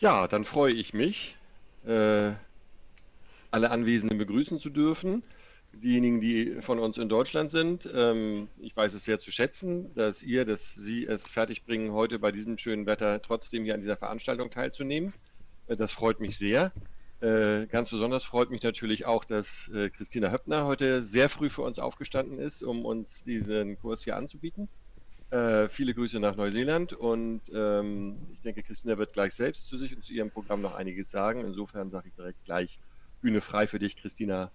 Ja, dann freue ich mich, äh, alle Anwesenden begrüßen zu dürfen. Diejenigen, die von uns in Deutschland sind, ähm, ich weiß es sehr zu schätzen, dass ihr, dass Sie es fertigbringen, heute bei diesem schönen Wetter trotzdem hier an dieser Veranstaltung teilzunehmen. Äh, das freut mich sehr. Äh, ganz besonders freut mich natürlich auch, dass äh, Christina Höppner heute sehr früh für uns aufgestanden ist, um uns diesen Kurs hier anzubieten. Äh, viele Grüße nach Neuseeland und ähm, ich denke, Christina wird gleich selbst zu sich und zu ihrem Programm noch einiges sagen. Insofern sage ich direkt gleich Bühne frei für dich, Christina.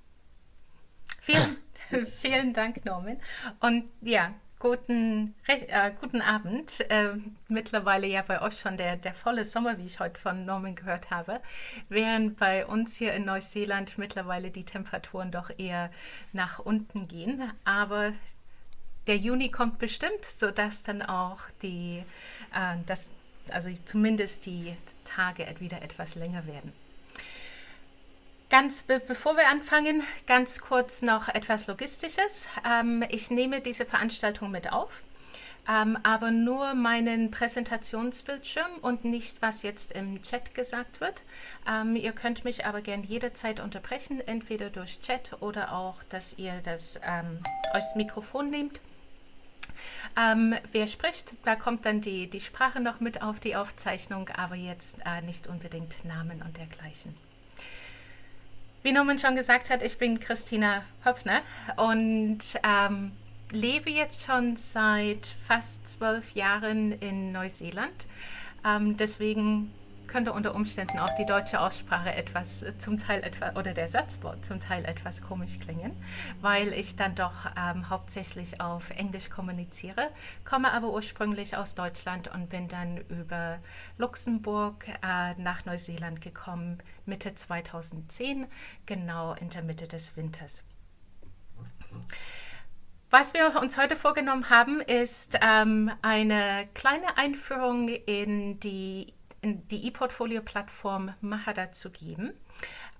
Vielen, vielen Dank, Norman. Und ja, guten, äh, guten Abend. Äh, mittlerweile ja bei euch schon der, der volle Sommer, wie ich heute von Norman gehört habe, während bei uns hier in Neuseeland mittlerweile die Temperaturen doch eher nach unten gehen. Aber der Juni kommt bestimmt, sodass dann auch die, äh, das, also zumindest die Tage wieder etwas länger werden. Ganz be bevor wir anfangen, ganz kurz noch etwas Logistisches. Ähm, ich nehme diese Veranstaltung mit auf, ähm, aber nur meinen Präsentationsbildschirm und nicht, was jetzt im Chat gesagt wird. Ähm, ihr könnt mich aber gern jederzeit unterbrechen, entweder durch Chat oder auch, dass ihr das, ähm, euch das Mikrofon nehmt. Ähm, wer spricht, da kommt dann die, die Sprache noch mit auf die Aufzeichnung, aber jetzt äh, nicht unbedingt Namen und dergleichen. Wie Norman schon gesagt hat, ich bin Christina Höppner und ähm, lebe jetzt schon seit fast zwölf Jahren in Neuseeland. Ähm, deswegen könnte unter Umständen auch die deutsche Aussprache etwas, äh, zum Teil etwas, oder der Satzbau zum Teil etwas komisch klingen, weil ich dann doch ähm, hauptsächlich auf Englisch kommuniziere, komme aber ursprünglich aus Deutschland und bin dann über Luxemburg äh, nach Neuseeland gekommen, Mitte 2010, genau in der Mitte des Winters. Was wir uns heute vorgenommen haben, ist ähm, eine kleine Einführung in die die ePortfolio-Plattform Mahara zu geben.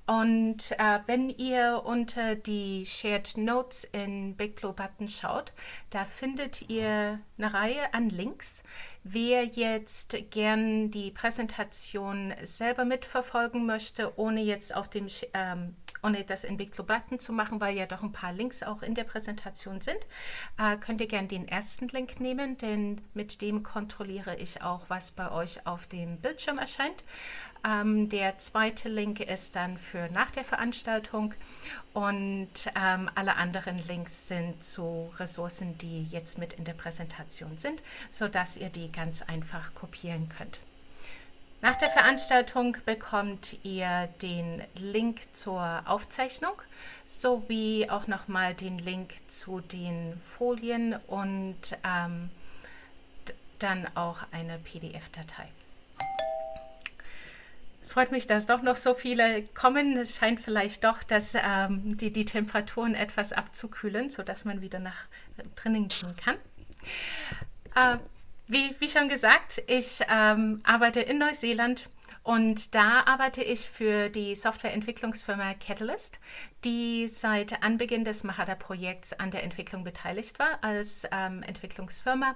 Und äh, wenn ihr unter die Shared Notes in Big Blue Button schaut, da findet ihr eine Reihe an Links. Wer jetzt gern die Präsentation selber mitverfolgen möchte, ohne jetzt auf dem ähm, ohne das in Button zu machen, weil ja doch ein paar Links auch in der Präsentation sind, äh, könnt ihr gerne den ersten Link nehmen, denn mit dem kontrolliere ich auch, was bei euch auf dem Bildschirm erscheint. Ähm, der zweite Link ist dann für nach der Veranstaltung und ähm, alle anderen Links sind zu Ressourcen, die jetzt mit in der Präsentation sind, sodass ihr die ganz einfach kopieren könnt. Nach der Veranstaltung bekommt ihr den Link zur Aufzeichnung sowie auch nochmal den Link zu den Folien und ähm, dann auch eine PDF-Datei. Es freut mich, dass doch noch so viele kommen. Es scheint vielleicht doch, dass ähm, die, die Temperaturen etwas abzukühlen, sodass man wieder nach drinnen gehen kann. Äh, wie, wie schon gesagt, ich ähm, arbeite in Neuseeland und da arbeite ich für die Softwareentwicklungsfirma Catalyst, die seit Anbeginn des Mahara-Projekts an der Entwicklung beteiligt war als ähm, Entwicklungsfirma.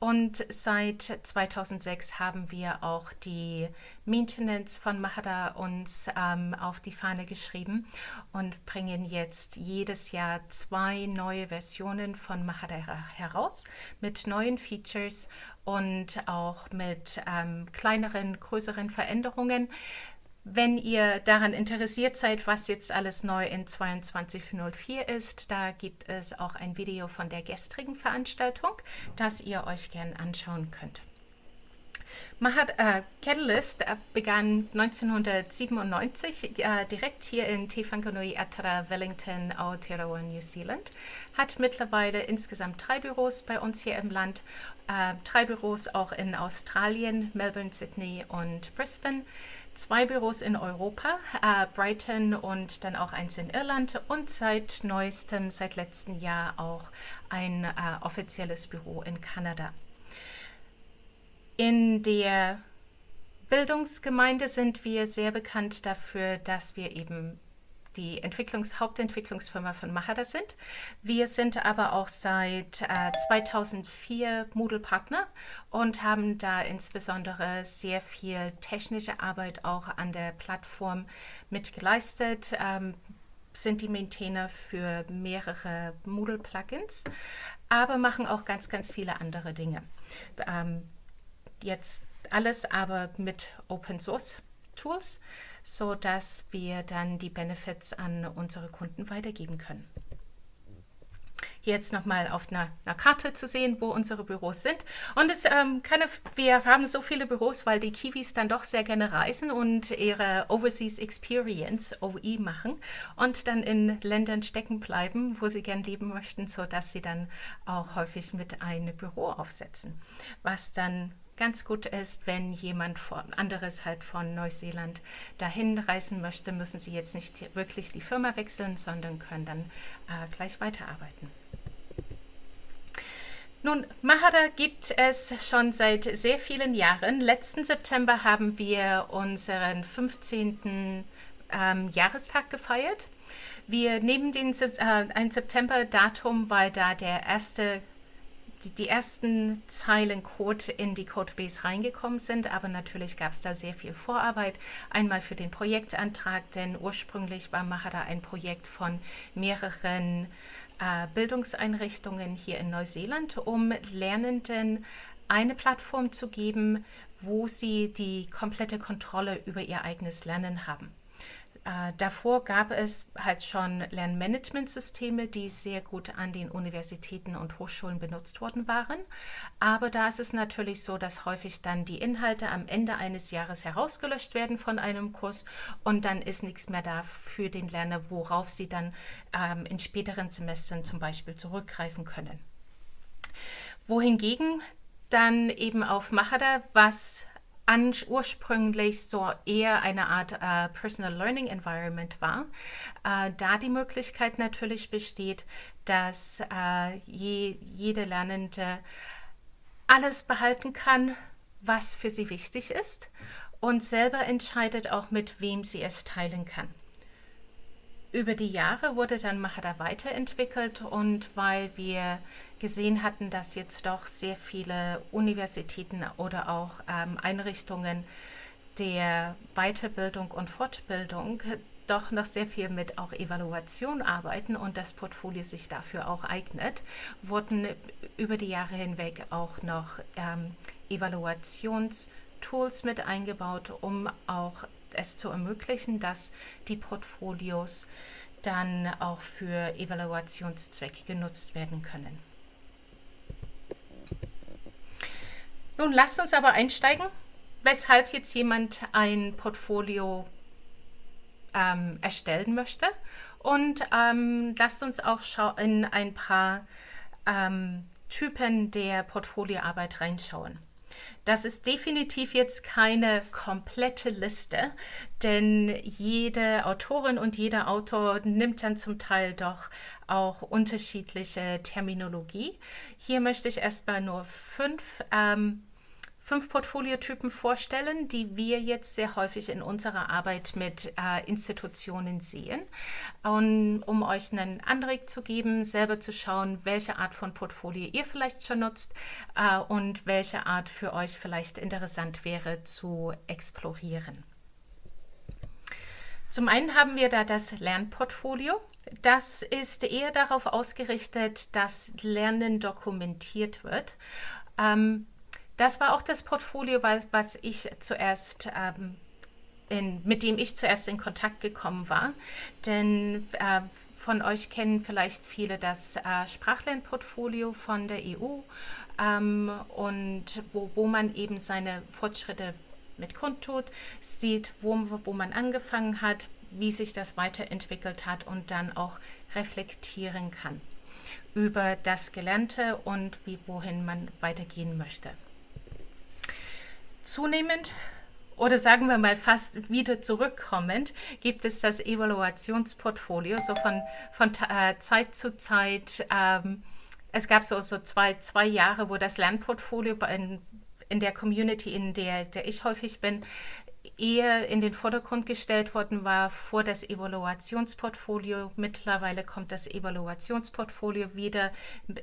Und seit 2006 haben wir auch die Maintenance von Mahara uns ähm, auf die Fahne geschrieben und bringen jetzt jedes Jahr zwei neue Versionen von Mahara heraus mit neuen Features und auch mit ähm, kleineren, größeren Veränderungen. Wenn ihr daran interessiert seid, was jetzt alles neu in 2204 ist, da gibt es auch ein Video von der gestrigen Veranstaltung, das ihr euch gern anschauen könnt. Mahat, äh, Catalyst äh, begann 1997 äh, direkt hier in Te Whanganui Atara, Wellington, Aotearoa, New Zealand. Hat mittlerweile insgesamt drei Büros bei uns hier im Land, äh, drei Büros auch in Australien, Melbourne, Sydney und Brisbane zwei Büros in Europa, äh, Brighton und dann auch eins in Irland und seit neuestem, seit letztem Jahr auch ein äh, offizielles Büro in Kanada. In der Bildungsgemeinde sind wir sehr bekannt dafür, dass wir eben die Entwicklungs Hauptentwicklungsfirma von Mahara sind. Wir sind aber auch seit äh, 2004 Moodle-Partner und haben da insbesondere sehr viel technische Arbeit auch an der Plattform mitgeleistet. Ähm, sind die Maintainer für mehrere Moodle-Plugins, aber machen auch ganz, ganz viele andere Dinge. Ähm, jetzt alles aber mit Open Source Tools so dass wir dann die Benefits an unsere Kunden weitergeben können. Jetzt nochmal auf einer, einer, Karte zu sehen, wo unsere Büros sind. Und es, ähm, keine, wir haben so viele Büros, weil die Kiwis dann doch sehr gerne reisen und ihre Overseas Experience, OE, machen und dann in Ländern stecken bleiben, wo sie gern leben möchten, sodass sie dann auch häufig mit einem Büro aufsetzen, was dann ganz gut ist, wenn jemand von, anderes halt von Neuseeland dahin reisen möchte, müssen sie jetzt nicht wirklich die Firma wechseln, sondern können dann äh, gleich weiterarbeiten. Nun, Mahara gibt es schon seit sehr vielen Jahren. Letzten September haben wir unseren 15. Ähm, Jahrestag gefeiert. Wir nehmen den, äh, ein September-Datum, weil da der erste die, die ersten Zeilen Code in die Codebase reingekommen sind, aber natürlich gab es da sehr viel Vorarbeit. Einmal für den Projektantrag, denn ursprünglich war Mahara ein Projekt von mehreren äh, Bildungseinrichtungen hier in Neuseeland, um Lernenden eine Plattform zu geben, wo sie die komplette Kontrolle über ihr eigenes Lernen haben. Äh, davor gab es halt schon Lernmanagementsysteme, die sehr gut an den Universitäten und Hochschulen benutzt worden waren. Aber da ist es natürlich so, dass häufig dann die Inhalte am Ende eines Jahres herausgelöscht werden von einem Kurs und dann ist nichts mehr da für den Lerner, worauf sie dann ähm, in späteren Semestern zum Beispiel zurückgreifen können. Wohingegen dann eben auf Mahara, was an, ursprünglich so eher eine Art äh, Personal Learning Environment war, äh, da die Möglichkeit natürlich besteht, dass äh, je, jede Lernende alles behalten kann, was für sie wichtig ist und selber entscheidet auch, mit wem sie es teilen kann. Über die Jahre wurde dann Mahara weiterentwickelt und weil wir gesehen hatten, dass jetzt doch sehr viele Universitäten oder auch ähm, Einrichtungen der Weiterbildung und Fortbildung doch noch sehr viel mit auch Evaluation arbeiten und das Portfolio sich dafür auch eignet, wurden über die Jahre hinweg auch noch ähm, Evaluationstools mit eingebaut, um auch es zu ermöglichen, dass die Portfolios dann auch für Evaluationszwecke genutzt werden können. Nun lasst uns aber einsteigen, weshalb jetzt jemand ein Portfolio ähm, erstellen möchte und ähm, lasst uns auch in ein paar ähm, Typen der Portfolioarbeit reinschauen. Das ist definitiv jetzt keine komplette Liste, denn jede Autorin und jeder Autor nimmt dann zum Teil doch auch unterschiedliche Terminologie. Hier möchte ich erstmal nur fünf ähm, fünf Portfoliotypen vorstellen, die wir jetzt sehr häufig in unserer Arbeit mit äh, Institutionen sehen, und, um euch einen Anreg zu geben, selber zu schauen, welche Art von Portfolio ihr vielleicht schon nutzt äh, und welche Art für euch vielleicht interessant wäre zu explorieren. Zum einen haben wir da das Lernportfolio. Das ist eher darauf ausgerichtet, dass Lernen dokumentiert wird. Ähm, das war auch das Portfolio, was ich zuerst ähm, in, mit dem ich zuerst in Kontakt gekommen war. Denn äh, von euch kennen vielleicht viele das äh, Sprachlernportfolio von der EU ähm, und wo, wo man eben seine Fortschritte mit kundtut, sieht, wo, wo man angefangen hat, wie sich das weiterentwickelt hat und dann auch reflektieren kann über das Gelernte und wie, wohin man weitergehen möchte zunehmend oder sagen wir mal fast wieder zurückkommend, gibt es das Evaluationsportfolio, so von, von äh, Zeit zu Zeit. Ähm, es gab so, so zwei, zwei Jahre, wo das Lernportfolio in, in der Community, in der, der ich häufig bin, eher in den Vordergrund gestellt worden war vor das Evaluationsportfolio. Mittlerweile kommt das Evaluationsportfolio wieder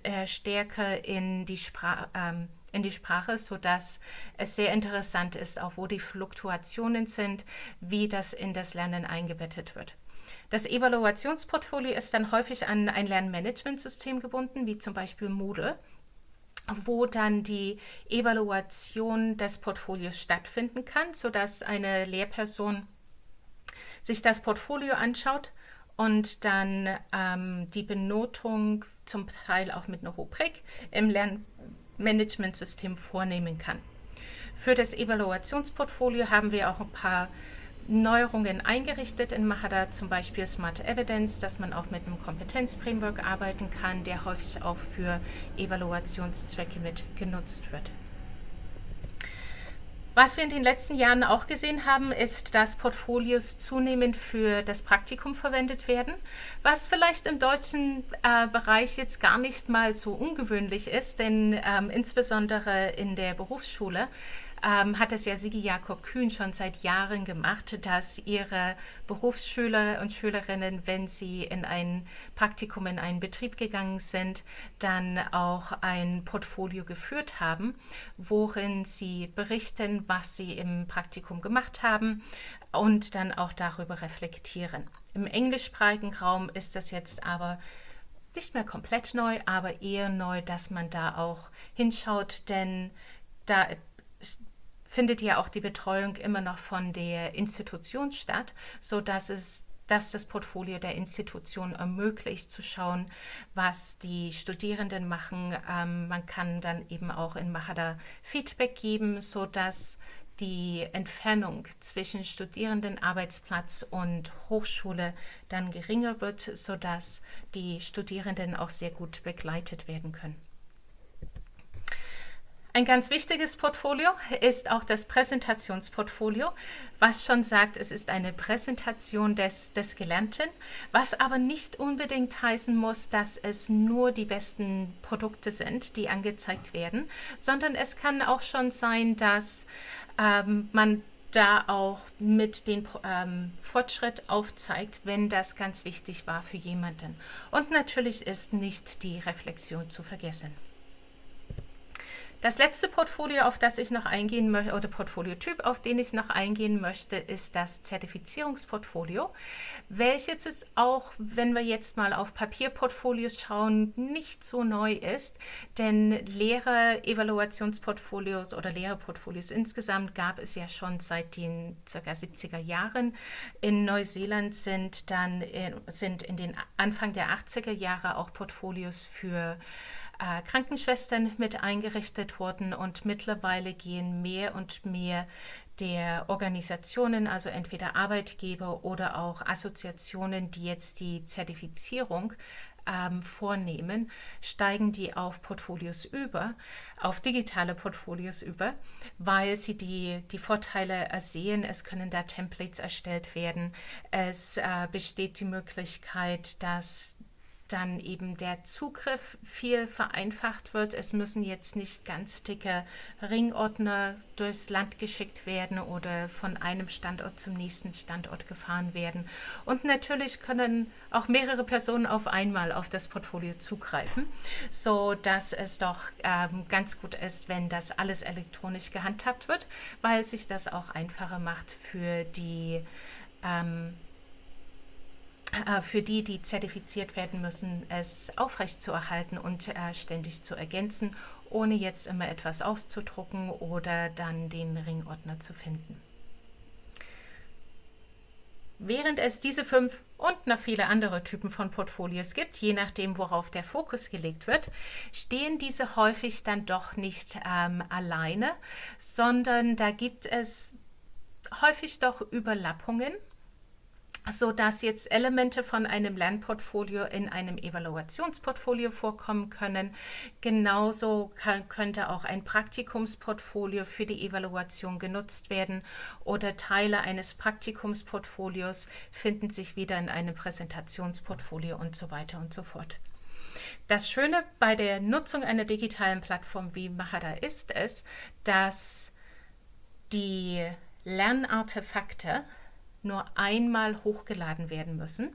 äh, stärker in die, Spra ähm, in die Sprache, sodass es sehr interessant ist, auch wo die Fluktuationen sind, wie das in das Lernen eingebettet wird. Das Evaluationsportfolio ist dann häufig an ein Lernmanagementsystem gebunden, wie zum Beispiel Moodle wo dann die Evaluation des Portfolios stattfinden kann, sodass eine Lehrperson sich das Portfolio anschaut und dann ähm, die Benotung zum Teil auch mit einer Rubrik im Lernmanagementsystem vornehmen kann. Für das Evaluationsportfolio haben wir auch ein paar Neuerungen eingerichtet in Mahara, zum Beispiel Smart Evidence, dass man auch mit einem Kompetenzframework arbeiten kann, der häufig auch für Evaluationszwecke mit genutzt wird. Was wir in den letzten Jahren auch gesehen haben, ist, dass Portfolios zunehmend für das Praktikum verwendet werden, was vielleicht im deutschen äh, Bereich jetzt gar nicht mal so ungewöhnlich ist, denn ähm, insbesondere in der Berufsschule ähm, hat es ja Sigi Jakob Kühn schon seit Jahren gemacht, dass ihre Berufsschüler und Schülerinnen, wenn sie in ein Praktikum in einen Betrieb gegangen sind, dann auch ein Portfolio geführt haben, worin sie berichten, was sie im Praktikum gemacht haben und dann auch darüber reflektieren. Im englischsprachigen Raum ist das jetzt aber nicht mehr komplett neu, aber eher neu, dass man da auch hinschaut, denn da findet ja auch die Betreuung immer noch von der Institution statt, sodass es dass das Portfolio der Institution ermöglicht, zu schauen, was die Studierenden machen. Ähm, man kann dann eben auch in Mahada Feedback geben, sodass die Entfernung zwischen Studierendenarbeitsplatz und Hochschule dann geringer wird, sodass die Studierenden auch sehr gut begleitet werden können. Ein ganz wichtiges Portfolio ist auch das Präsentationsportfolio, was schon sagt, es ist eine Präsentation des, des Gelernten, was aber nicht unbedingt heißen muss, dass es nur die besten Produkte sind, die angezeigt werden, sondern es kann auch schon sein, dass ähm, man da auch mit dem ähm, Fortschritt aufzeigt, wenn das ganz wichtig war für jemanden. Und natürlich ist nicht die Reflexion zu vergessen. Das letzte Portfolio, auf das ich noch eingehen möchte, oder Portfoliotyp, auf den ich noch eingehen möchte, ist das Zertifizierungsportfolio, welches ist auch, wenn wir jetzt mal auf Papierportfolios schauen, nicht so neu ist, denn Lehrer-Evaluationsportfolios oder Lehrerportfolios insgesamt gab es ja schon seit den ca. 70er Jahren. In Neuseeland sind dann äh, sind in den Anfang der 80er Jahre auch Portfolios für äh, Krankenschwestern mit eingerichtet worden und mittlerweile gehen mehr und mehr der Organisationen, also entweder Arbeitgeber oder auch Assoziationen, die jetzt die Zertifizierung ähm, vornehmen, steigen die auf Portfolios über, auf digitale Portfolios über, weil sie die, die Vorteile ersehen. Es können da Templates erstellt werden. Es äh, besteht die Möglichkeit, dass dann eben der Zugriff viel vereinfacht wird. Es müssen jetzt nicht ganz dicke Ringordner durchs Land geschickt werden oder von einem Standort zum nächsten Standort gefahren werden. Und natürlich können auch mehrere Personen auf einmal auf das Portfolio zugreifen, so dass es doch ähm, ganz gut ist, wenn das alles elektronisch gehandhabt wird, weil sich das auch einfacher macht für die ähm, äh, für die, die zertifiziert werden müssen, es aufrechtzuerhalten und äh, ständig zu ergänzen, ohne jetzt immer etwas auszudrucken oder dann den Ringordner zu finden. Während es diese fünf und noch viele andere Typen von Portfolios gibt, je nachdem, worauf der Fokus gelegt wird, stehen diese häufig dann doch nicht ähm, alleine, sondern da gibt es häufig doch Überlappungen so dass jetzt Elemente von einem Lernportfolio in einem Evaluationsportfolio vorkommen können. Genauso kann, könnte auch ein Praktikumsportfolio für die Evaluation genutzt werden oder Teile eines Praktikumsportfolios finden sich wieder in einem Präsentationsportfolio und so weiter und so fort. Das Schöne bei der Nutzung einer digitalen Plattform wie Mahara ist es, dass die Lernartefakte nur einmal hochgeladen werden müssen.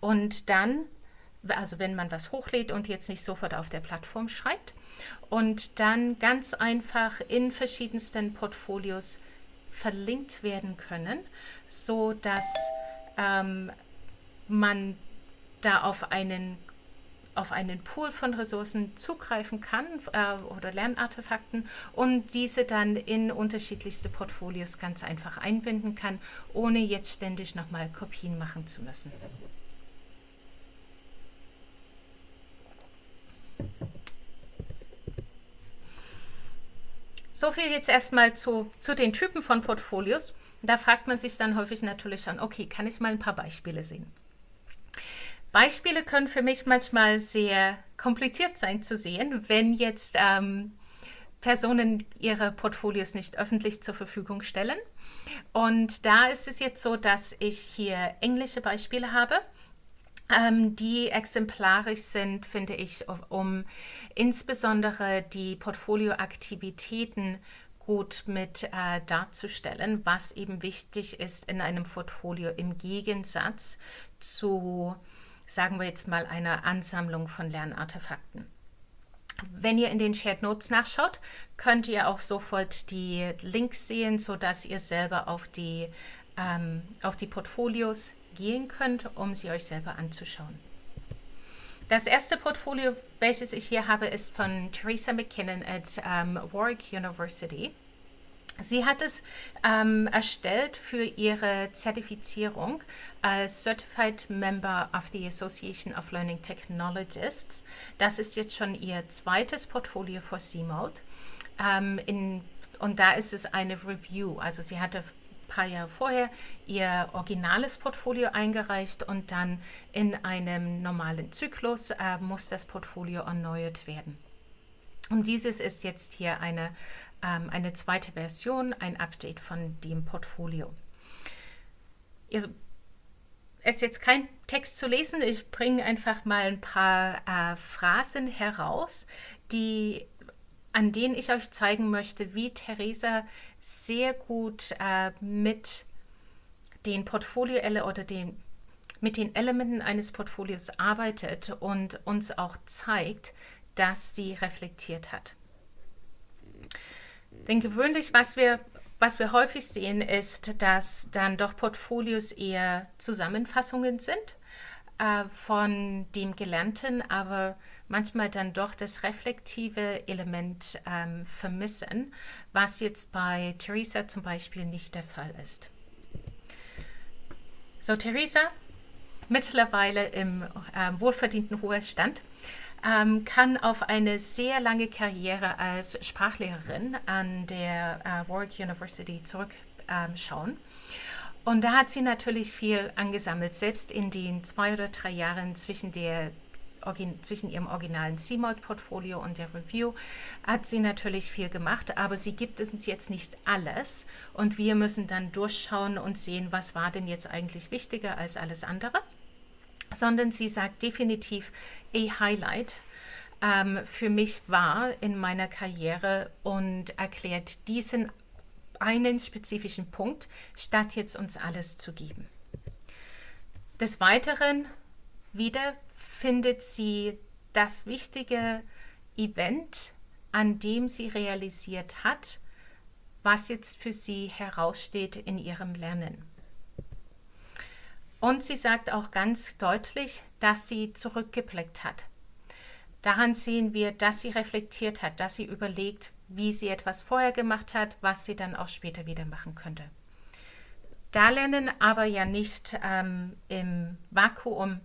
Und dann, also wenn man was hochlädt und jetzt nicht sofort auf der Plattform schreibt, und dann ganz einfach in verschiedensten Portfolios verlinkt werden können, so dass ähm, man da auf einen auf einen Pool von Ressourcen zugreifen kann äh, oder Lernartefakten und diese dann in unterschiedlichste Portfolios ganz einfach einbinden kann, ohne jetzt ständig nochmal Kopien machen zu müssen. So viel jetzt erstmal zu, zu den Typen von Portfolios. Da fragt man sich dann häufig natürlich schon, okay, kann ich mal ein paar Beispiele sehen? Beispiele können für mich manchmal sehr kompliziert sein zu sehen, wenn jetzt ähm, Personen ihre Portfolios nicht öffentlich zur Verfügung stellen. Und da ist es jetzt so, dass ich hier englische Beispiele habe ähm, die exemplarisch sind, finde ich, um insbesondere die Portfolioaktivitäten gut mit äh, darzustellen, was eben wichtig ist in einem Portfolio im Gegensatz zu, sagen wir jetzt mal, einer Ansammlung von Lernartefakten. Wenn ihr in den Shared Notes nachschaut, könnt ihr auch sofort die Links sehen, sodass ihr selber auf die, ähm, auf die Portfolios gehen könnt, um sie euch selber anzuschauen. Das erste Portfolio, welches ich hier habe, ist von Teresa McKinnon at um, Warwick University. Sie hat es ähm, erstellt für ihre Zertifizierung als Certified Member of the Association of Learning Technologists. Das ist jetzt schon ihr zweites Portfolio für CMOD. Ähm, in, und da ist es eine Review. Also sie hatte paar Jahre vorher ihr originales Portfolio eingereicht und dann in einem normalen Zyklus äh, muss das Portfolio erneuert werden. Und dieses ist jetzt hier eine, ähm, eine zweite Version, ein Update von dem Portfolio. Es ist jetzt kein Text zu lesen, ich bringe einfach mal ein paar äh, Phrasen heraus, die an denen ich euch zeigen möchte, wie Theresa sehr gut äh, mit den Portfolio oder den, mit den Elementen eines Portfolios arbeitet und uns auch zeigt, dass sie reflektiert hat. Denn gewöhnlich, was wir, was wir häufig sehen, ist, dass dann doch Portfolios eher Zusammenfassungen sind äh, von dem Gelernten, aber manchmal dann doch das reflektive Element ähm, vermissen, was jetzt bei Theresa zum Beispiel nicht der Fall ist. So, Theresa, mittlerweile im ähm, wohlverdienten Ruhestand, ähm, kann auf eine sehr lange Karriere als Sprachlehrerin an der äh, Warwick University zurückschauen. Ähm, und da hat sie natürlich viel angesammelt, selbst in den zwei oder drei Jahren zwischen der zwischen ihrem originalen CMOD-Portfolio und der Review hat sie natürlich viel gemacht, aber sie gibt uns jetzt nicht alles und wir müssen dann durchschauen und sehen, was war denn jetzt eigentlich wichtiger als alles andere, sondern sie sagt definitiv, a Highlight ähm, für mich war in meiner Karriere und erklärt diesen einen spezifischen Punkt, statt jetzt uns alles zu geben. Des Weiteren wieder findet sie das wichtige Event, an dem sie realisiert hat, was jetzt für sie heraussteht in ihrem Lernen. Und sie sagt auch ganz deutlich, dass sie zurückgeblickt hat. Daran sehen wir, dass sie reflektiert hat, dass sie überlegt, wie sie etwas vorher gemacht hat, was sie dann auch später wieder machen könnte. Da Lernen aber ja nicht ähm, im Vakuum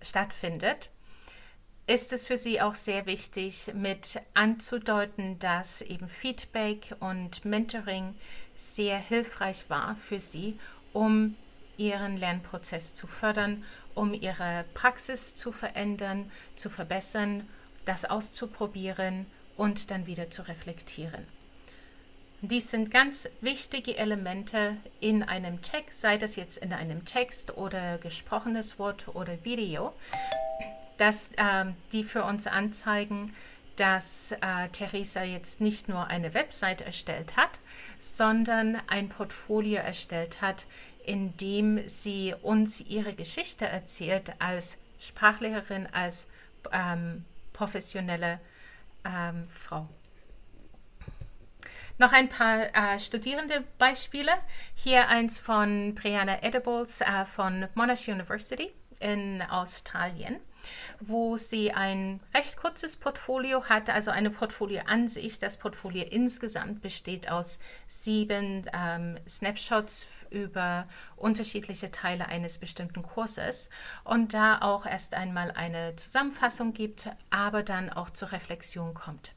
stattfindet, ist es für sie auch sehr wichtig, mit anzudeuten, dass eben Feedback und Mentoring sehr hilfreich war für sie, um ihren Lernprozess zu fördern, um ihre Praxis zu verändern, zu verbessern, das auszuprobieren und dann wieder zu reflektieren. Dies sind ganz wichtige Elemente in einem Text, sei das jetzt in einem Text oder gesprochenes Wort oder Video, dass, ähm, die für uns anzeigen, dass äh, Theresa jetzt nicht nur eine Website erstellt hat, sondern ein Portfolio erstellt hat, in dem sie uns ihre Geschichte erzählt als Sprachlehrerin, als ähm, professionelle ähm, Frau. Noch ein paar äh, studierende Beispiele. Hier eins von Brianna Edibles äh, von Monash University in Australien wo sie ein recht kurzes Portfolio hat, also eine Portfolioansicht. Das Portfolio insgesamt besteht aus sieben ähm, Snapshots über unterschiedliche Teile eines bestimmten Kurses und da auch erst einmal eine Zusammenfassung gibt, aber dann auch zur Reflexion kommt.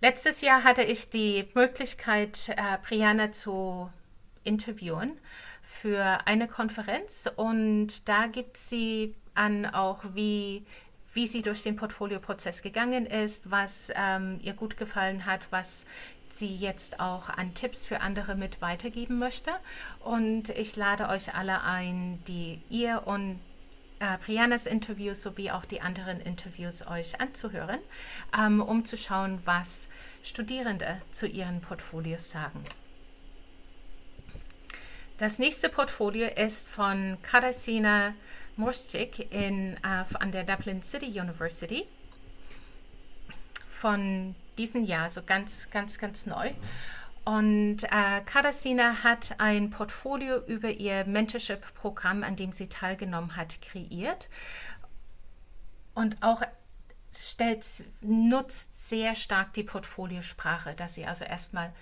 Letztes Jahr hatte ich die Möglichkeit, äh, Brianna zu interviewen für eine Konferenz und da gibt sie an auch, wie, wie sie durch den Portfolioprozess gegangen ist, was ähm, ihr gut gefallen hat, was sie jetzt auch an Tipps für andere mit weitergeben möchte. Und ich lade euch alle ein, die ihr und äh, Briannas Interviews sowie auch die anderen Interviews euch anzuhören, ähm, um zu schauen, was Studierende zu ihren Portfolios sagen. Das nächste Portfolio ist von Katarzyna Morstic in, äh, an der Dublin City University von diesem Jahr, so ganz, ganz, ganz neu. Und äh, Katarzyna hat ein Portfolio über ihr Mentorship-Programm, an dem sie teilgenommen hat, kreiert. Und auch stellt, nutzt sehr stark die Portfoliosprache, dass sie also erstmal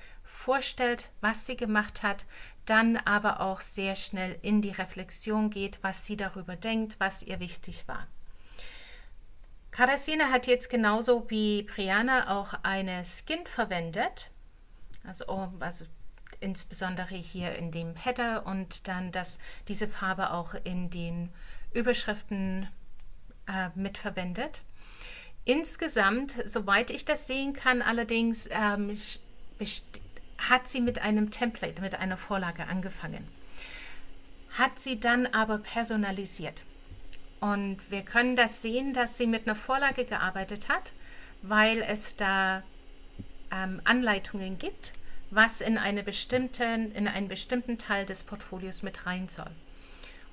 vorstellt, was sie gemacht hat, dann aber auch sehr schnell in die Reflexion geht, was sie darüber denkt, was ihr wichtig war. Karasina hat jetzt genauso wie Brianna auch eine Skin verwendet, also, oh, also insbesondere hier in dem Header und dann das, diese Farbe auch in den Überschriften äh, mitverwendet. Insgesamt, soweit ich das sehen kann, allerdings ähm, hat sie mit einem Template, mit einer Vorlage angefangen, hat sie dann aber personalisiert. Und wir können das sehen, dass sie mit einer Vorlage gearbeitet hat, weil es da ähm, Anleitungen gibt, was in, eine bestimmten, in einen bestimmten Teil des Portfolios mit rein soll.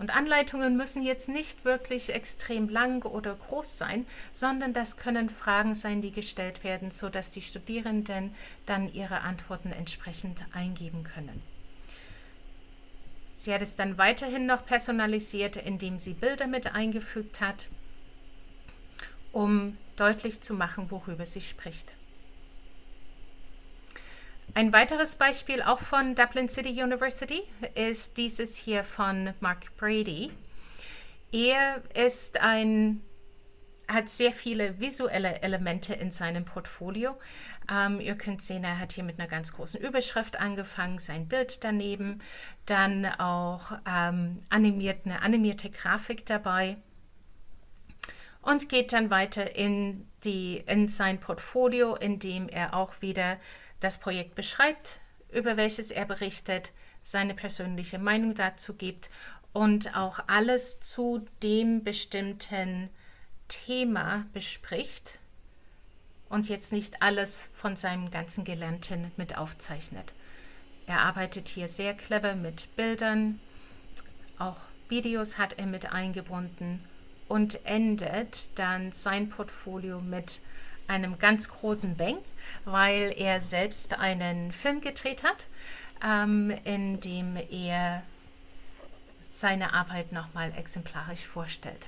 Und Anleitungen müssen jetzt nicht wirklich extrem lang oder groß sein, sondern das können Fragen sein, die gestellt werden, sodass die Studierenden dann ihre Antworten entsprechend eingeben können. Sie hat es dann weiterhin noch personalisiert, indem sie Bilder mit eingefügt hat, um deutlich zu machen, worüber sie spricht. Ein weiteres Beispiel auch von Dublin City University ist dieses hier von Mark Brady. Er ist ein, hat sehr viele visuelle Elemente in seinem Portfolio. Ähm, ihr könnt sehen, er hat hier mit einer ganz großen Überschrift angefangen, sein Bild daneben, dann auch ähm, animiert, eine animierte Grafik dabei und geht dann weiter in, die, in sein Portfolio, in dem er auch wieder das Projekt beschreibt, über welches er berichtet, seine persönliche Meinung dazu gibt und auch alles zu dem bestimmten Thema bespricht und jetzt nicht alles von seinem ganzen Gelernten mit aufzeichnet. Er arbeitet hier sehr clever mit Bildern, auch Videos hat er mit eingebunden und endet dann sein Portfolio mit einem ganz großen Bang, weil er selbst einen Film gedreht hat, ähm, in dem er seine Arbeit nochmal exemplarisch vorstellt.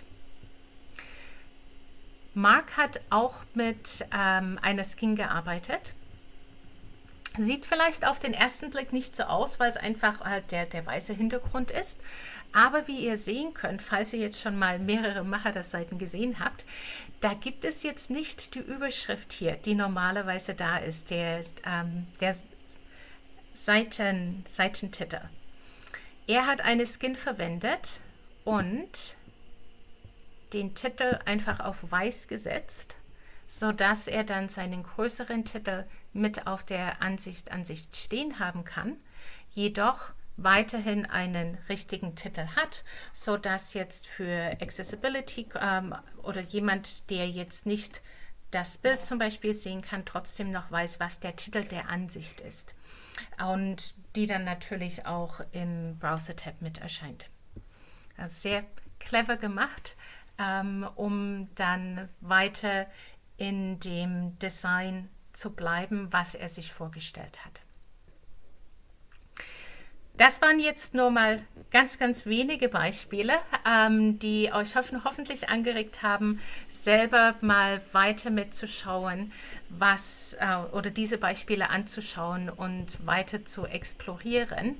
Mark hat auch mit ähm, einer Skin gearbeitet. Sieht vielleicht auf den ersten Blick nicht so aus, weil es einfach halt der, der weiße Hintergrund ist. Aber wie ihr sehen könnt, falls ihr jetzt schon mal mehrere Macher-Seiten gesehen habt, da gibt es jetzt nicht die Überschrift hier, die normalerweise da ist, der, ähm, der Seiten, Seitentitel. Er hat eine Skin verwendet und den Titel einfach auf weiß gesetzt, sodass er dann seinen größeren Titel mit auf der Ansicht, Ansicht stehen haben kann. Jedoch weiterhin einen richtigen Titel hat, sodass jetzt für Accessibility ähm, oder jemand, der jetzt nicht das Bild zum Beispiel sehen kann, trotzdem noch weiß, was der Titel der Ansicht ist. Und die dann natürlich auch im Browser-Tab mit erscheint. Also sehr clever gemacht, ähm, um dann weiter in dem Design zu bleiben, was er sich vorgestellt hat. Das waren jetzt nur mal ganz, ganz wenige Beispiele, ähm, die euch hoffen, hoffentlich angeregt haben, selber mal weiter mitzuschauen, was äh, oder diese Beispiele anzuschauen und weiter zu explorieren.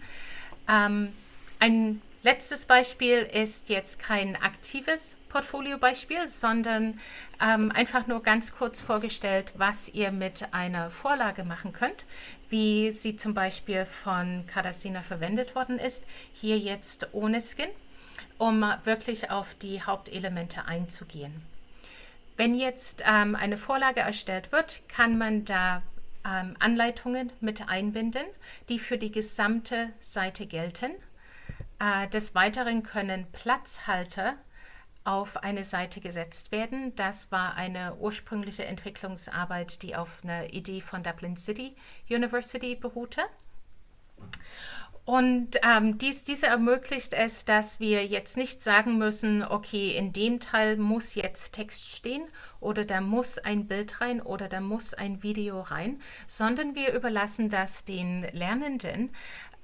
Ähm, ein letztes Beispiel ist jetzt kein aktives Portfoliobeispiel, sondern ähm, einfach nur ganz kurz vorgestellt, was ihr mit einer Vorlage machen könnt, wie sie zum Beispiel von Cardasina verwendet worden ist, hier jetzt ohne Skin, um wirklich auf die Hauptelemente einzugehen. Wenn jetzt ähm, eine Vorlage erstellt wird, kann man da ähm, Anleitungen mit einbinden, die für die gesamte Seite gelten. Äh, des Weiteren können Platzhalter auf eine Seite gesetzt werden. Das war eine ursprüngliche Entwicklungsarbeit, die auf einer Idee von Dublin City University beruhte. Und ähm, dies, diese ermöglicht es, dass wir jetzt nicht sagen müssen, okay, in dem Teil muss jetzt Text stehen oder da muss ein Bild rein oder da muss ein Video rein, sondern wir überlassen das den Lernenden,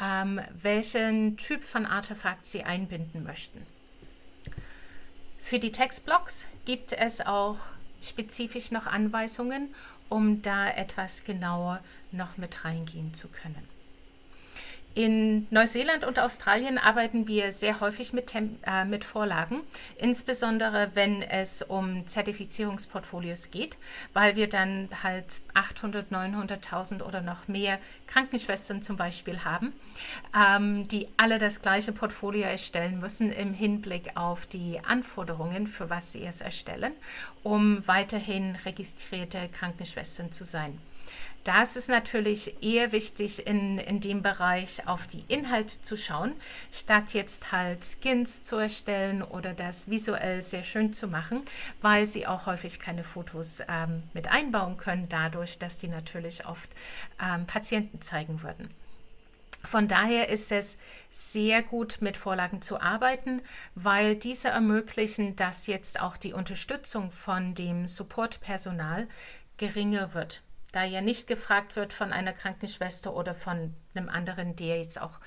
ähm, welchen Typ von Artefakt sie einbinden möchten. Für die Textblocks gibt es auch spezifisch noch Anweisungen, um da etwas genauer noch mit reingehen zu können. In Neuseeland und Australien arbeiten wir sehr häufig mit, äh, mit Vorlagen, insbesondere wenn es um Zertifizierungsportfolios geht, weil wir dann halt 800, 900.000 oder noch mehr Krankenschwestern zum Beispiel haben, ähm, die alle das gleiche Portfolio erstellen müssen im Hinblick auf die Anforderungen, für was sie es erstellen, um weiterhin registrierte Krankenschwestern zu sein. Da ist es natürlich eher wichtig, in, in dem Bereich auf die Inhalte zu schauen, statt jetzt halt Skins zu erstellen oder das visuell sehr schön zu machen, weil sie auch häufig keine Fotos ähm, mit einbauen können, dadurch, dass die natürlich oft ähm, Patienten zeigen würden. Von daher ist es sehr gut, mit Vorlagen zu arbeiten, weil diese ermöglichen, dass jetzt auch die Unterstützung von dem Supportpersonal geringer wird da ja nicht gefragt wird von einer Krankenschwester oder von einem anderen, der jetzt auch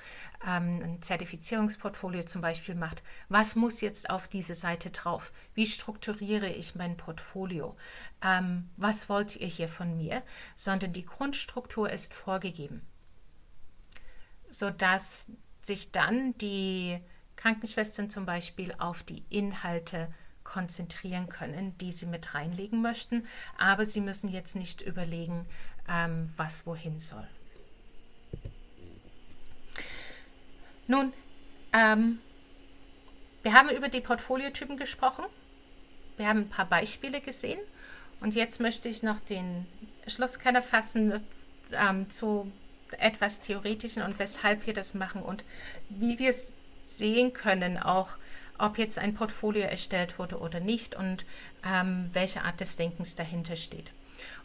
ähm, ein Zertifizierungsportfolio zum Beispiel macht, was muss jetzt auf diese Seite drauf? Wie strukturiere ich mein Portfolio? Ähm, was wollt ihr hier von mir? Sondern die Grundstruktur ist vorgegeben, sodass sich dann die Krankenschwestern zum Beispiel auf die Inhalte konzentrieren können, die sie mit reinlegen möchten, aber sie müssen jetzt nicht überlegen, ähm, was wohin soll. Nun, ähm, wir haben über die Portfoliotypen gesprochen, wir haben ein paar Beispiele gesehen. Und jetzt möchte ich noch den Schlusskenner fassen ähm, zu etwas Theoretischen und weshalb wir das machen und wie wir es sehen können, auch ob jetzt ein Portfolio erstellt wurde oder nicht und ähm, welche Art des Denkens dahinter steht.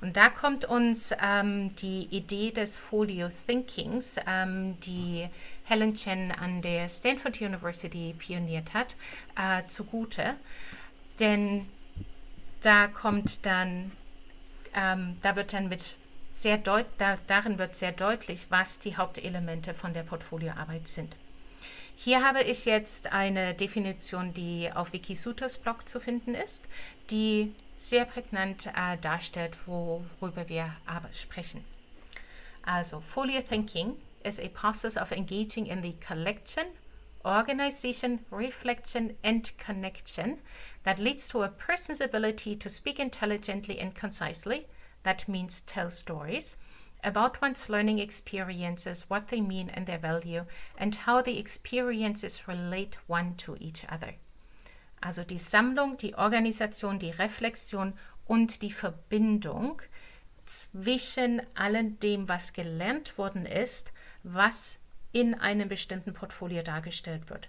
Und da kommt uns ähm, die Idee des Folio Thinkings, ähm, die Helen Chen an der Stanford University pioniert hat, äh, zugute. Denn da kommt dann, ähm, da wird dann mit sehr deut da, darin wird sehr deutlich, was die Hauptelemente von der Portfolioarbeit sind. Hier habe ich jetzt eine Definition, die auf Wikisutas Blog zu finden ist, die sehr prägnant äh, darstellt, worüber wir aber sprechen. Also, Folio Thinking is a process of engaging in the collection, organization, reflection, and connection that leads to a person's ability to speak intelligently and concisely, that means tell stories, about one's learning experiences, what they mean and their value, and how the experiences relate one to each other. Also die Sammlung, die Organisation, die Reflexion und die Verbindung zwischen allem dem, was gelernt worden ist, was in einem bestimmten Portfolio dargestellt wird.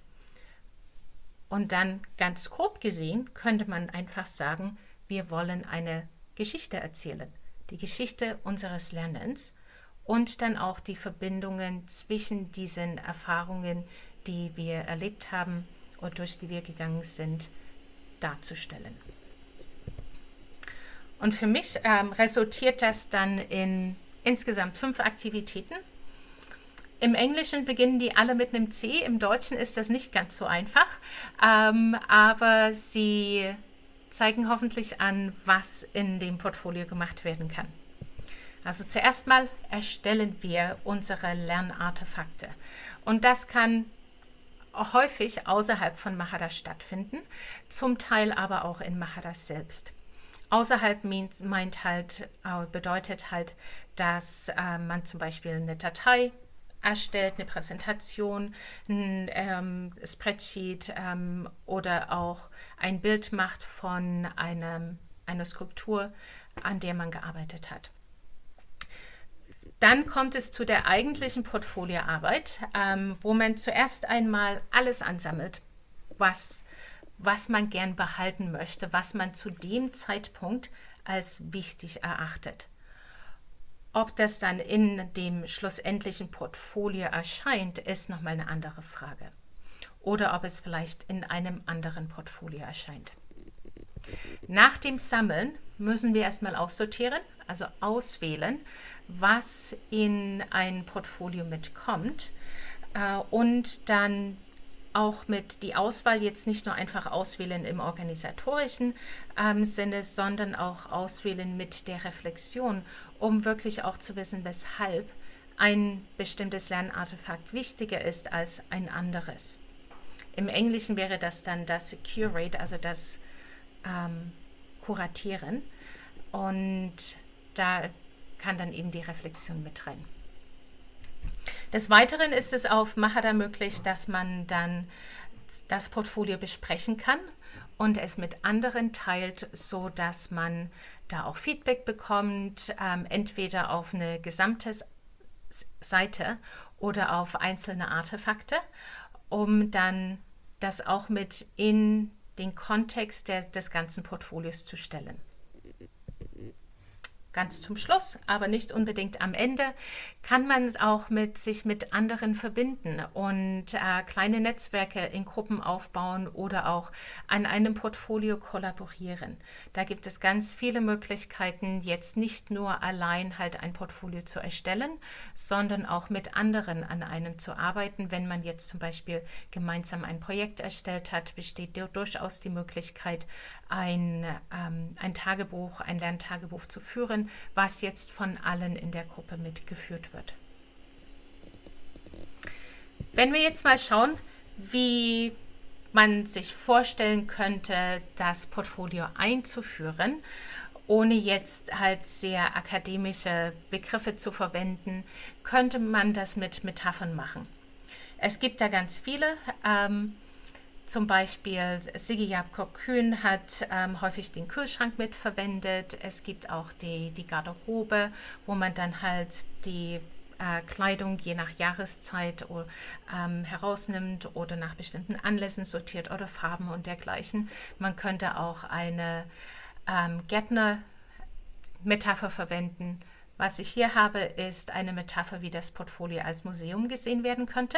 Und dann ganz grob gesehen könnte man einfach sagen, wir wollen eine Geschichte erzählen, die Geschichte unseres Lernens und dann auch die Verbindungen zwischen diesen Erfahrungen, die wir erlebt haben und durch die wir gegangen sind, darzustellen. Und für mich ähm, resultiert das dann in insgesamt fünf Aktivitäten. Im Englischen beginnen die alle mit einem C, im Deutschen ist das nicht ganz so einfach, ähm, aber sie zeigen hoffentlich an, was in dem Portfolio gemacht werden kann. Also zuerst mal erstellen wir unsere Lernartefakte und das kann häufig außerhalb von Mahara stattfinden, zum Teil aber auch in Mahara selbst. Außerhalb meint halt, äh, bedeutet halt, dass äh, man zum Beispiel eine Datei erstellt, eine Präsentation, ein ähm, Spreadsheet ähm, oder auch ein Bild macht von einem, einer Skulptur, an der man gearbeitet hat. Dann kommt es zu der eigentlichen Portfolioarbeit, ähm, wo man zuerst einmal alles ansammelt, was, was man gern behalten möchte, was man zu dem Zeitpunkt als wichtig erachtet. Ob das dann in dem schlussendlichen Portfolio erscheint, ist nochmal eine andere Frage. Oder ob es vielleicht in einem anderen Portfolio erscheint. Nach dem Sammeln müssen wir erstmal aussortieren, also auswählen, was in ein Portfolio mitkommt äh, und dann auch mit die Auswahl jetzt nicht nur einfach auswählen im organisatorischen ähm, Sinne, sondern auch auswählen mit der Reflexion, um wirklich auch zu wissen, weshalb ein bestimmtes Lernartefakt wichtiger ist als ein anderes. Im Englischen wäre das dann das Curate, also das ähm, Kuratieren. Und da kann dann eben die Reflexion mit rein. Des Weiteren ist es auf Mahara möglich, dass man dann das Portfolio besprechen kann und es mit anderen teilt, so dass man da auch Feedback bekommt, ähm, entweder auf eine gesamte Seite oder auf einzelne Artefakte, um dann das auch mit in den Kontext der, des ganzen Portfolios zu stellen ganz zum Schluss, aber nicht unbedingt am Ende, kann man auch mit sich mit anderen verbinden und äh, kleine Netzwerke in Gruppen aufbauen oder auch an einem Portfolio kollaborieren. Da gibt es ganz viele Möglichkeiten, jetzt nicht nur allein halt ein Portfolio zu erstellen, sondern auch mit anderen an einem zu arbeiten. Wenn man jetzt zum Beispiel gemeinsam ein Projekt erstellt hat, besteht durchaus die Möglichkeit, ein, ähm, ein Tagebuch, ein Lerntagebuch zu führen, was jetzt von allen in der Gruppe mitgeführt wird. Wenn wir jetzt mal schauen, wie man sich vorstellen könnte, das Portfolio einzuführen, ohne jetzt halt sehr akademische Begriffe zu verwenden, könnte man das mit Metaphern machen. Es gibt da ganz viele. Ähm, zum Beispiel Sigi Jakob Kühn hat ähm, häufig den Kühlschrank mitverwendet. Es gibt auch die, die Garderobe, wo man dann halt die äh, Kleidung je nach Jahreszeit ähm, herausnimmt oder nach bestimmten Anlässen sortiert oder Farben und dergleichen. Man könnte auch eine ähm, Gärtner-Metapher verwenden. Was ich hier habe, ist eine Metapher, wie das Portfolio als Museum gesehen werden könnte.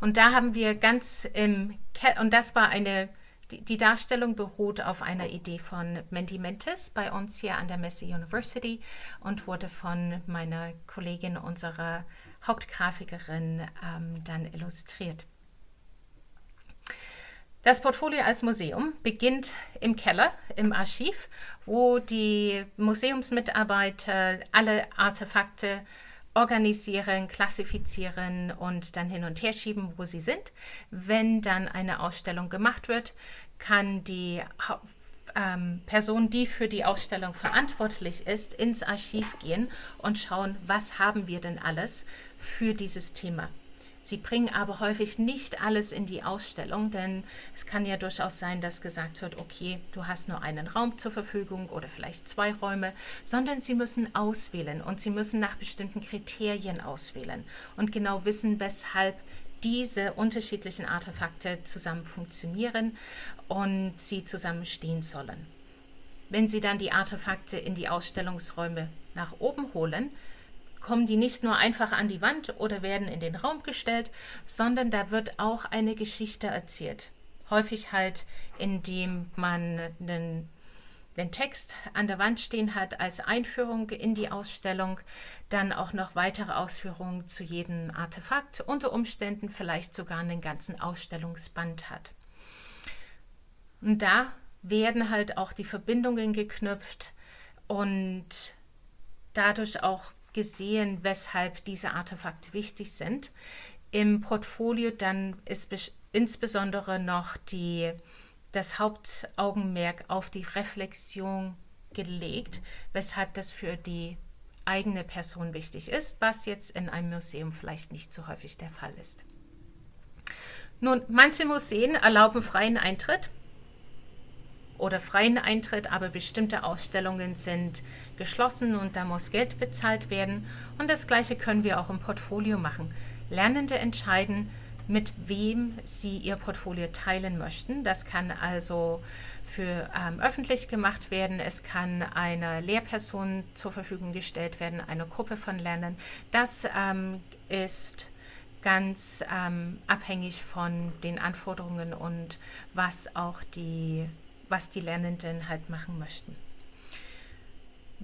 Und da haben wir ganz im, Ke und das war eine, die, Darstellung beruht auf einer Idee von Mandy Mentes bei uns hier an der Messe University und wurde von meiner Kollegin, unserer Hauptgrafikerin, ähm, dann illustriert. Das Portfolio als Museum beginnt im Keller, im Archiv, wo die Museumsmitarbeiter alle Artefakte organisieren, klassifizieren und dann hin und her schieben, wo sie sind. Wenn dann eine Ausstellung gemacht wird, kann die ähm, Person, die für die Ausstellung verantwortlich ist, ins Archiv gehen und schauen, was haben wir denn alles für dieses Thema. Sie bringen aber häufig nicht alles in die Ausstellung, denn es kann ja durchaus sein, dass gesagt wird, okay, du hast nur einen Raum zur Verfügung oder vielleicht zwei Räume, sondern sie müssen auswählen und sie müssen nach bestimmten Kriterien auswählen und genau wissen, weshalb diese unterschiedlichen Artefakte zusammen funktionieren und sie zusammen stehen sollen. wenn Sie dann die Artefakte in die Ausstellungsräume nach oben holen, kommen die nicht nur einfach an die Wand oder werden in den Raum gestellt, sondern da wird auch eine Geschichte erzählt. Häufig halt, indem man einen, den Text an der Wand stehen hat als Einführung in die Ausstellung, dann auch noch weitere Ausführungen zu jedem Artefakt, unter Umständen vielleicht sogar einen ganzen Ausstellungsband hat. Und da werden halt auch die Verbindungen geknüpft und dadurch auch gesehen, weshalb diese Artefakte wichtig sind. Im Portfolio dann ist insbesondere noch die, das Hauptaugenmerk auf die Reflexion gelegt, weshalb das für die eigene Person wichtig ist, was jetzt in einem Museum vielleicht nicht so häufig der Fall ist. Nun, manche Museen erlauben freien Eintritt oder freien Eintritt, aber bestimmte Ausstellungen sind geschlossen und da muss Geld bezahlt werden. Und das gleiche können wir auch im Portfolio machen. Lernende entscheiden, mit wem sie ihr Portfolio teilen möchten. Das kann also für ähm, öffentlich gemacht werden. Es kann einer Lehrperson zur Verfügung gestellt werden, einer Gruppe von Lernenden. Das ähm, ist ganz ähm, abhängig von den Anforderungen und was auch die was die Lernenden halt machen möchten.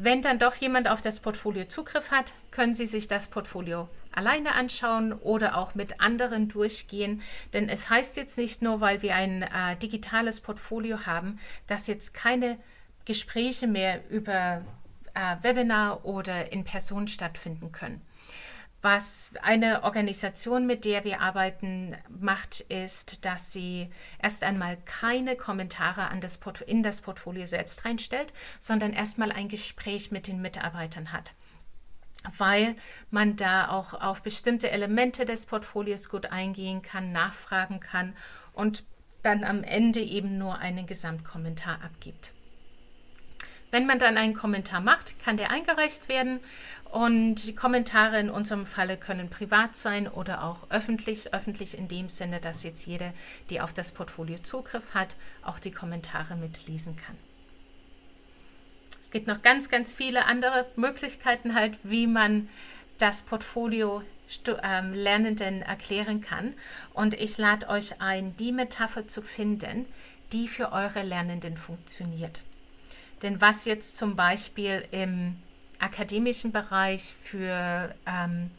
Wenn dann doch jemand auf das Portfolio Zugriff hat, können Sie sich das Portfolio alleine anschauen oder auch mit anderen durchgehen. Denn es heißt jetzt nicht nur, weil wir ein äh, digitales Portfolio haben, dass jetzt keine Gespräche mehr über äh, Webinar oder in Person stattfinden können. Was eine Organisation, mit der wir arbeiten, macht, ist, dass sie erst einmal keine Kommentare an das in das Portfolio selbst reinstellt, sondern erstmal ein Gespräch mit den Mitarbeitern hat weil man da auch auf bestimmte Elemente des Portfolios gut eingehen kann, nachfragen kann und dann am Ende eben nur einen Gesamtkommentar abgibt. Wenn man dann einen Kommentar macht, kann der eingereicht werden und die Kommentare in unserem Falle können privat sein oder auch öffentlich. Öffentlich in dem Sinne, dass jetzt jeder, die auf das Portfolio Zugriff hat, auch die Kommentare mitlesen kann. Es gibt noch ganz, ganz viele andere Möglichkeiten halt, wie man das Portfolio ähm, Lernenden erklären kann. Und ich lade euch ein, die Metapher zu finden, die für eure Lernenden funktioniert. Denn was jetzt zum Beispiel im akademischen Bereich für ähm,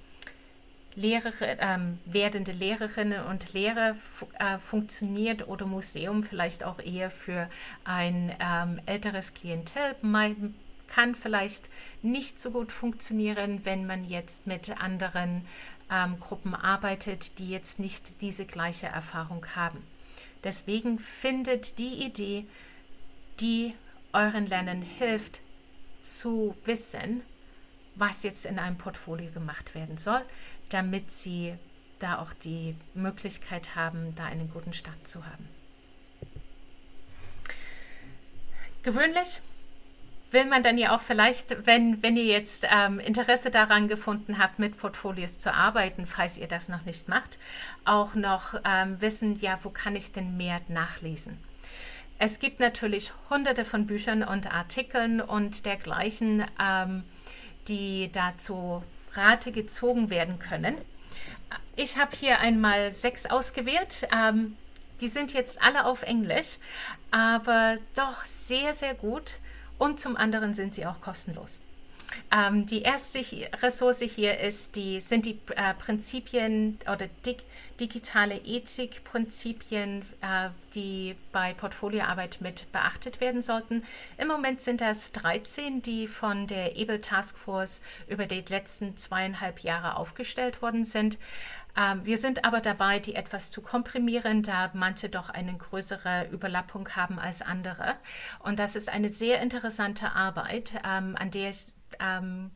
Lehrer, ähm, werdende Lehrerinnen und Lehrer äh, funktioniert oder Museum vielleicht auch eher für ein ähm, älteres Klientel. Man kann vielleicht nicht so gut funktionieren, wenn man jetzt mit anderen ähm, Gruppen arbeitet, die jetzt nicht diese gleiche Erfahrung haben. Deswegen findet die Idee, die euren Lernen hilft, zu wissen, was jetzt in einem Portfolio gemacht werden soll, damit sie da auch die Möglichkeit haben, da einen guten Start zu haben. Gewöhnlich will man dann ja auch vielleicht, wenn, wenn ihr jetzt ähm, Interesse daran gefunden habt, mit Portfolios zu arbeiten, falls ihr das noch nicht macht, auch noch ähm, wissen, ja, wo kann ich denn mehr nachlesen? Es gibt natürlich hunderte von Büchern und Artikeln und dergleichen, ähm, die dazu Rate gezogen werden können. Ich habe hier einmal sechs ausgewählt. Ähm, die sind jetzt alle auf Englisch, aber doch sehr, sehr gut. Und zum anderen sind sie auch kostenlos. Ähm, die erste Ressource hier ist die, sind die äh, Prinzipien oder dig, digitale Ethikprinzipien, äh, die bei Portfolioarbeit mit beachtet werden sollten. Im Moment sind das 13, die von der EBEL Taskforce über die letzten zweieinhalb Jahre aufgestellt worden sind. Ähm, wir sind aber dabei, die etwas zu komprimieren, da manche doch eine größere Überlappung haben als andere. Und das ist eine sehr interessante Arbeit, ähm, an der ich ähm,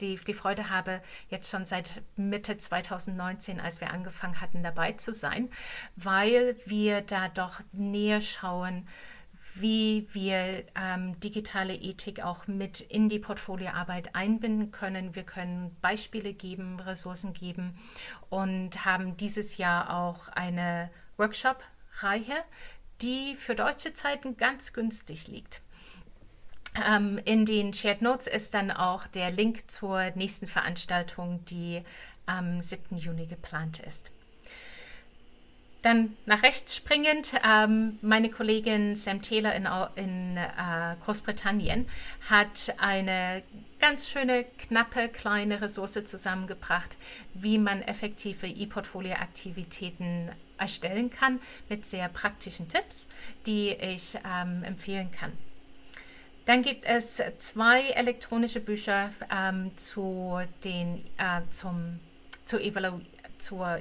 die, die Freude habe, jetzt schon seit Mitte 2019, als wir angefangen hatten, dabei zu sein, weil wir da doch näher schauen, wie wir ähm, digitale Ethik auch mit in die Portfolioarbeit einbinden können. Wir können Beispiele geben, Ressourcen geben und haben dieses Jahr auch eine Workshop-Reihe, die für deutsche Zeiten ganz günstig liegt. Ähm, in den Shared Notes ist dann auch der Link zur nächsten Veranstaltung, die am 7. Juni geplant ist. Dann nach rechts springend, ähm, meine Kollegin Sam Taylor in, in äh, Großbritannien hat eine ganz schöne, knappe, kleine Ressource zusammengebracht, wie man effektive E-Portfolio-Aktivitäten erstellen kann mit sehr praktischen Tipps, die ich ähm, empfehlen kann. Dann gibt es zwei elektronische Bücher ähm, zu den, äh, zum, zur, Evalu zur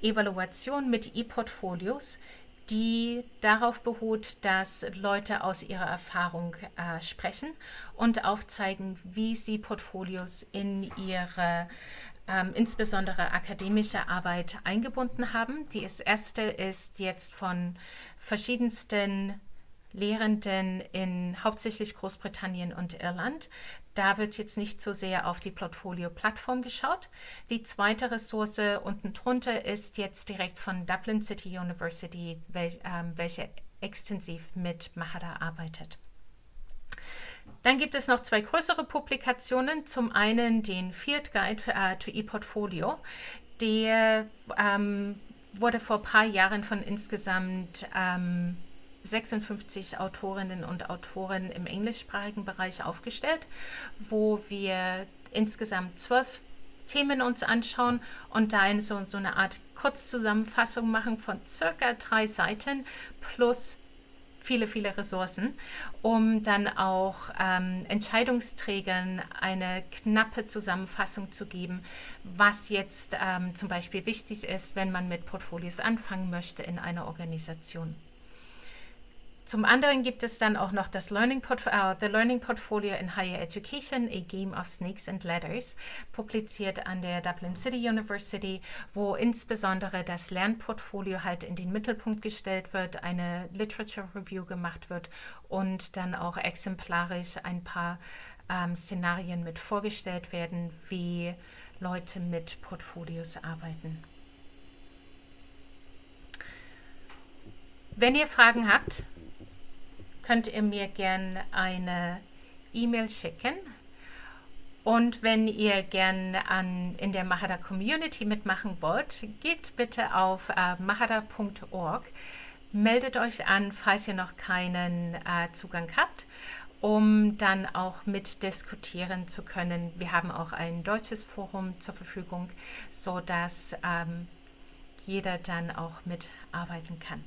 Evaluation mit E-Portfolios, die darauf beruht, dass Leute aus ihrer Erfahrung äh, sprechen und aufzeigen, wie sie Portfolios in ihre ähm, insbesondere akademische Arbeit eingebunden haben. Die erste ist jetzt von verschiedensten Lehrenden in hauptsächlich Großbritannien und Irland. Da wird jetzt nicht so sehr auf die Portfolio-Plattform geschaut. Die zweite Ressource unten drunter ist jetzt direkt von Dublin City University, wel, ähm, welche extensiv mit Mahara arbeitet. Dann gibt es noch zwei größere Publikationen. Zum einen den Field Guide äh, to ePortfolio. Der ähm, wurde vor ein paar Jahren von insgesamt ähm, 56 Autorinnen und Autoren im englischsprachigen Bereich aufgestellt, wo wir insgesamt zwölf Themen uns anschauen und da so, so eine Art Kurzzusammenfassung machen von circa drei Seiten plus viele, viele Ressourcen, um dann auch ähm, Entscheidungsträgern eine knappe Zusammenfassung zu geben, was jetzt ähm, zum Beispiel wichtig ist, wenn man mit Portfolios anfangen möchte in einer Organisation. Zum anderen gibt es dann auch noch das Learning uh, The Learning Portfolio in Higher Education, A Game of Snakes and Ladders, publiziert an der Dublin City University, wo insbesondere das Lernportfolio halt in den Mittelpunkt gestellt wird, eine Literature Review gemacht wird und dann auch exemplarisch ein paar ähm, Szenarien mit vorgestellt werden, wie Leute mit Portfolios arbeiten. Wenn ihr Fragen habt, könnt ihr mir gerne eine E-Mail schicken. Und wenn ihr gerne in der Mahara Community mitmachen wollt, geht bitte auf äh, mahara.org, meldet euch an, falls ihr noch keinen äh, Zugang habt, um dann auch mitdiskutieren zu können. Wir haben auch ein deutsches Forum zur Verfügung, sodass ähm, jeder dann auch mitarbeiten kann.